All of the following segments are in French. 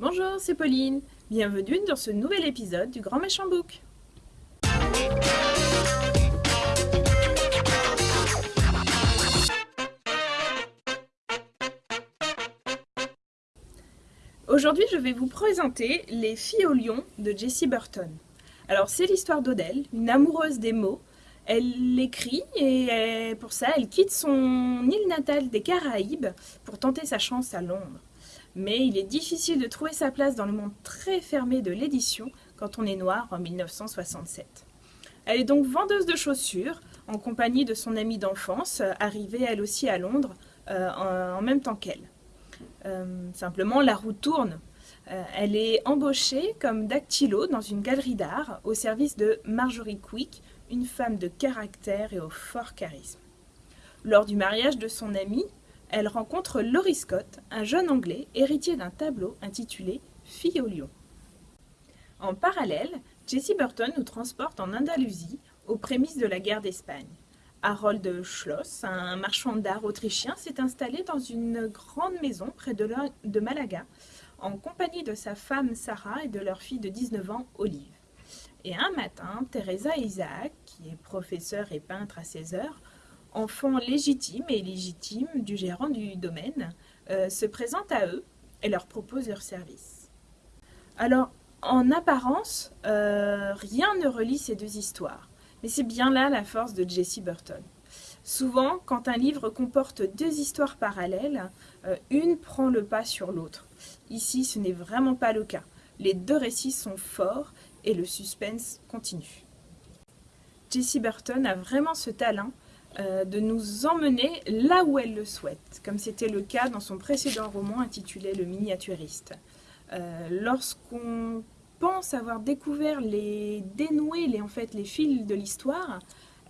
Bonjour, c'est Pauline. Bienvenue dans ce nouvel épisode du Grand Méchant Book. Aujourd'hui, je vais vous présenter Les filles au lion de Jessie Burton. Alors, c'est l'histoire d'Odelle, une amoureuse des mots. Elle l'écrit et pour ça, elle quitte son île natale des Caraïbes pour tenter sa chance à Londres. Mais il est difficile de trouver sa place dans le monde très fermé de l'édition quand on est noir en 1967. Elle est donc vendeuse de chaussures en compagnie de son amie d'enfance, arrivée elle aussi à Londres euh, en, même temps qu'elle. Euh, simplement, la roue tourne. Euh, elle est embauchée comme dactylo dans une galerie d'art au service de Marjorie Quick, une femme de caractère et au fort charisme. Lors du mariage de son amie, elle rencontre Laurie Scott, un jeune Anglais héritier d'un tableau intitulé Fille au lion. En parallèle, Jessie Burton nous transporte en Andalousie aux prémices de la guerre d'Espagne. Harold Schloss, un marchand d'art autrichien, s'est installé dans une grande maison près de, de Malaga en compagnie de sa femme Sarah et de leur fille de 19 ans, Olive. Et un matin, Teresa Isaac, qui est professeur et peintre à 16 heures, enfant légitime et illégitime du gérant du domaine, euh, se présente à eux et leur propose leur service. Alors, en apparence, euh, rien ne relie ces deux histoires, mais c'est bien là la force de Jessie Burton. Souvent, quand un livre comporte deux histoires parallèles, euh, une prend le pas sur l'autre. Ici, ce n'est vraiment pas le cas. Les deux récits sont forts et le suspense continue. Jessie Burton a vraiment ce talent euh, de nous emmener là où elle le souhaite, comme c'était le cas dans son précédent roman intitulé Le miniaturiste. Euh, lorsqu'on pense avoir découvert les dénoués, les, en fait, les fils de l'histoire,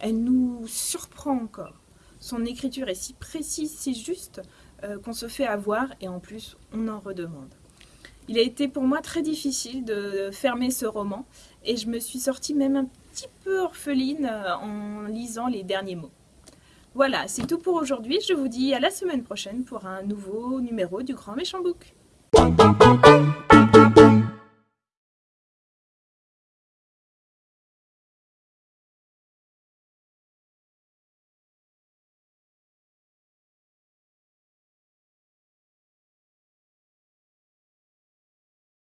elle nous surprend encore. Son écriture est si précise, si juste, euh, qu'on se fait avoir et en plus, on en redemande. Il a été pour moi très difficile de fermer ce roman et je me suis sortie même un petit peu orpheline en lisant les derniers mots. Voilà, c'est tout pour aujourd'hui. Je vous dis à la semaine prochaine pour un nouveau numéro du Grand Méchant Book.